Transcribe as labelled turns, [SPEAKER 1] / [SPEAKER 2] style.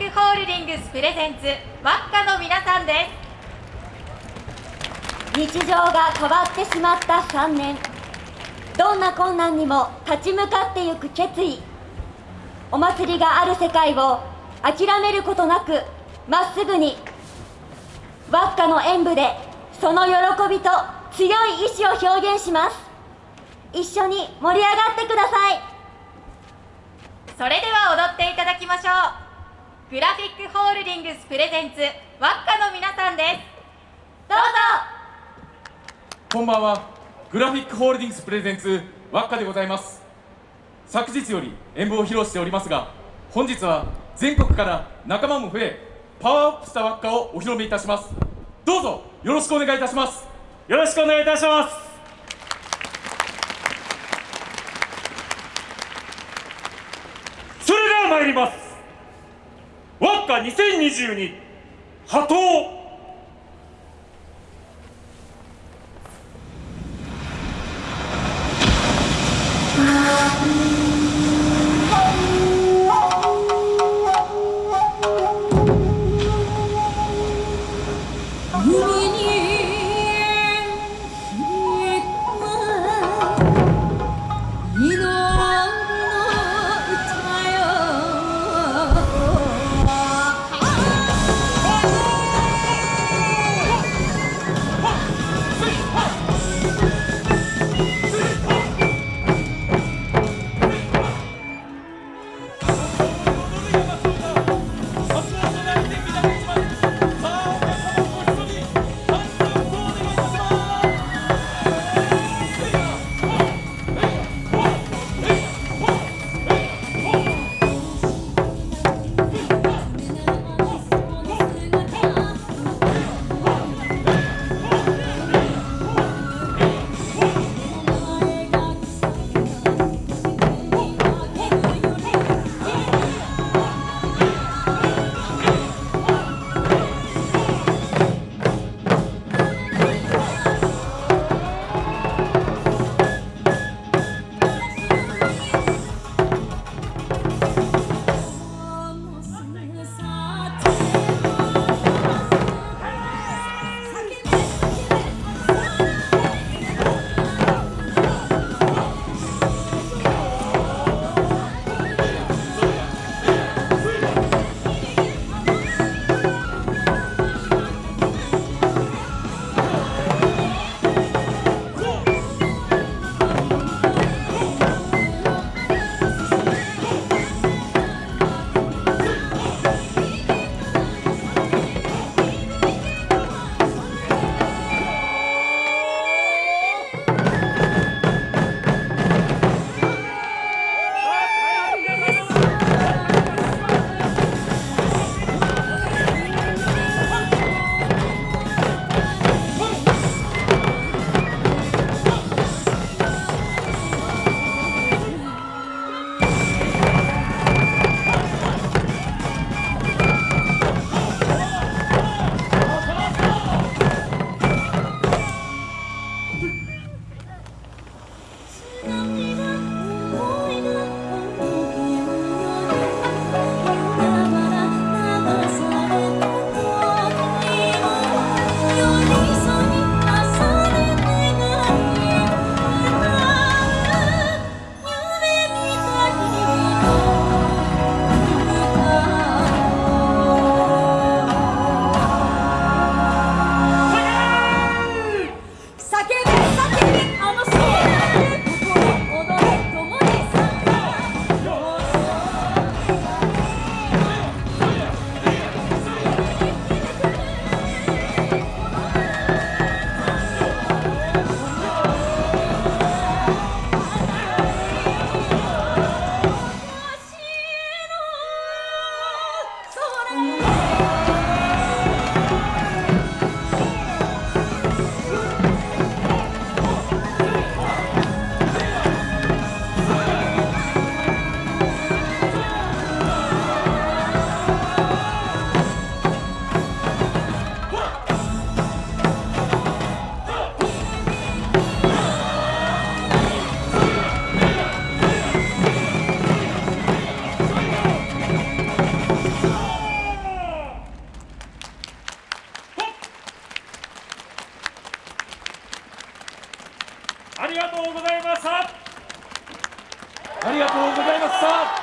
[SPEAKER 1] ックホールディングスプレゼンツワッカの皆さんです。
[SPEAKER 2] 日常が変わってしまった3年。どんな困難にも立ち向かってゆく決意。お祭りがある世界を諦めることなくまっすぐに輪っかの演舞でその喜びと強い意志を表現します。一緒に盛り上がってください。
[SPEAKER 1] それでは踊っていただきましょうグラフィックホールディングスプレゼンツワッカの皆さんです。どうぞ。
[SPEAKER 3] こんばんは。グラフィックホールディングスプレゼンツワッカでございます。昨日より演舞を披露しておりますが本日は全国から仲間も増えパワーアップした輪っかをお披露目いたします。どうぞよろしくお願いいたします。
[SPEAKER 4] よろしくお願いいたします。それでは参ります2022波頭。ありがとうございました
[SPEAKER 3] ありがとうございました